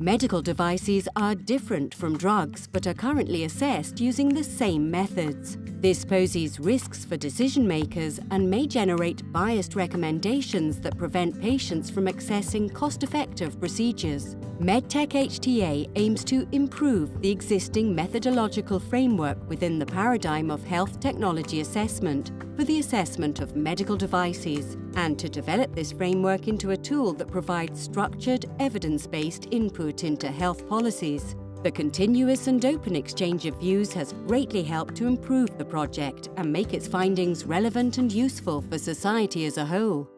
Medical devices are different from drugs but are currently assessed using the same methods. This poses risks for decision makers and may generate biased recommendations that prevent patients from accessing cost-effective procedures. MedTech HTA aims to improve the existing methodological framework within the paradigm of health technology assessment for the assessment of medical devices and to develop this framework into a tool that provides structured, evidence-based input into health policies. The continuous and open exchange of views has greatly helped to improve the project and make its findings relevant and useful for society as a whole.